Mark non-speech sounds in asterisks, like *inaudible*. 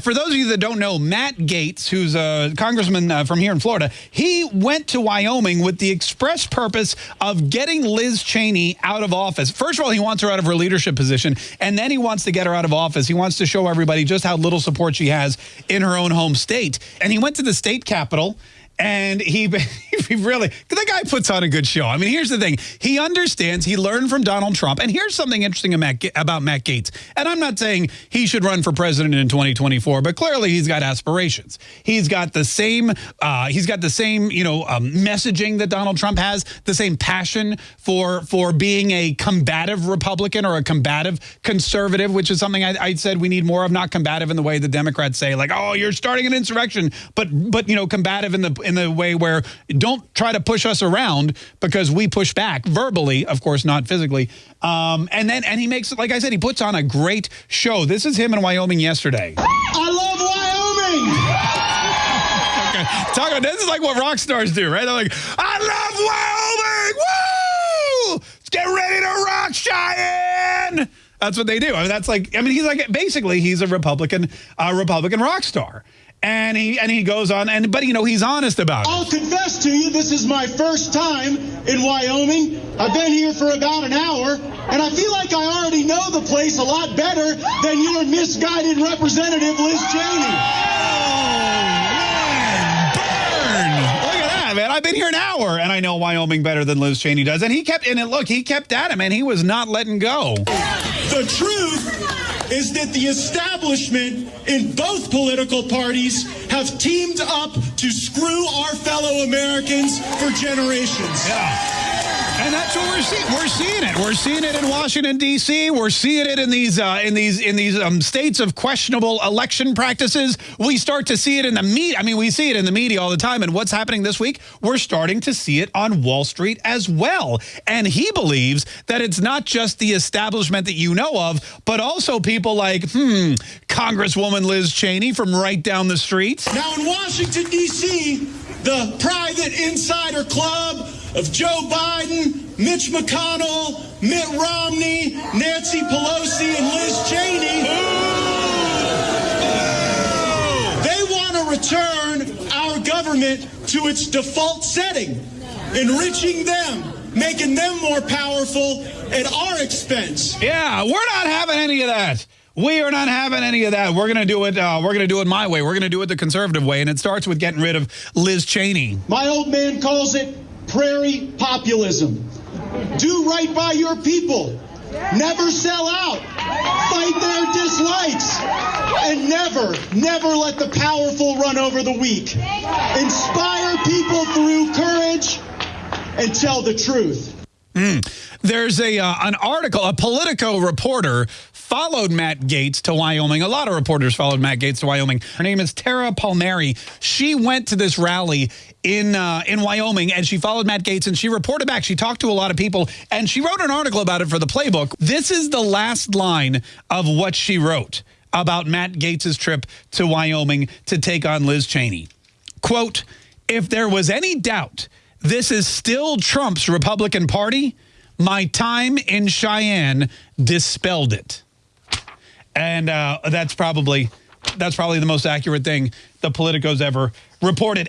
For those of you that don't know, Matt Gaetz, who's a congressman uh, from here in Florida, he went to Wyoming with the express purpose of getting Liz Cheney out of office. First of all, he wants her out of her leadership position, and then he wants to get her out of office. He wants to show everybody just how little support she has in her own home state. And he went to the state capitol and he, *laughs* he really, the guy puts on a good show. I mean, here's the thing. He understands, he learned from Donald Trump. And here's something interesting about Matt Gaetz. And I'm not saying he should run for president in 2024, but clearly he's got aspirations. He's got the same, uh, he's got the same, you know, um, messaging that Donald Trump has, the same passion for, for being a combative Republican or a combative conservative, which is something I, I said we need more of, not combative in the way the Democrats say, like, oh, you're starting an insurrection, but, but you know, combative in the, in the way where don't try to push us around because we push back verbally, of course, not physically. Um, and then, and he makes, like I said, he puts on a great show. This is him in Wyoming yesterday. I love Wyoming. okay. Talk about, this is like what rock stars do, right? They're like, I love Wyoming. Woo! Let's get ready to rock, Cheyenne. That's what they do. I mean, that's like, I mean, he's like, basically, he's a Republican, uh, Republican rock star. And he and he goes on, and but you know he's honest about it. I'll confess to you, this is my first time in Wyoming. I've been here for about an hour, and I feel like I already know the place a lot better than your misguided representative, Liz Cheney. Oh, man. Oga that man I've been here an hour and I know Wyoming better than Liz Cheney does. And he kept, and look, he kept at him and he was not letting go. The truth is that the establishment in both political parties have teamed up to screw our fellow Americans for generations. Yeah. And that's what we're seeing. We're seeing it. We're seeing it in Washington D.C. We're seeing it in these uh, in these in these um, states of questionable election practices. We start to see it in the media. I mean, we see it in the media all the time. And what's happening this week? We're starting to see it on Wall Street as well. And he believes that it's not just the establishment that you know of, but also people like, hmm, Congresswoman Liz Cheney from right down the street. Now in Washington D.C., the private insider club of Joe Biden, Mitch McConnell, Mitt Romney, Nancy Pelosi, and Liz Cheney. They want to return our government to its default setting, enriching them, making them more powerful at our expense. Yeah, we're not having any of that. We are not having any of that. We're going to do it. Uh, we're going to do it my way. We're going to do it the conservative way, and it starts with getting rid of Liz Cheney. My old man calls it prairie populism. Do right by your people. Never sell out. Fight their dislikes. And never, never let the powerful run over the weak. Inspire people through courage and tell the truth. Mm. There's a uh, an article, a Politico reporter followed Matt Gaetz to Wyoming. A lot of reporters followed Matt Gaetz to Wyoming. Her name is Tara Palmieri. She went to this rally in uh, in Wyoming and she followed Matt Gaetz and she reported back. She talked to a lot of people and she wrote an article about it for the playbook. This is the last line of what she wrote about Matt Gaetz's trip to Wyoming to take on Liz Cheney. Quote, if there was any doubt this is still Trump's Republican Party, my time in Cheyenne dispelled it. And uh, that's probably that's probably the most accurate thing the Politico's ever reported.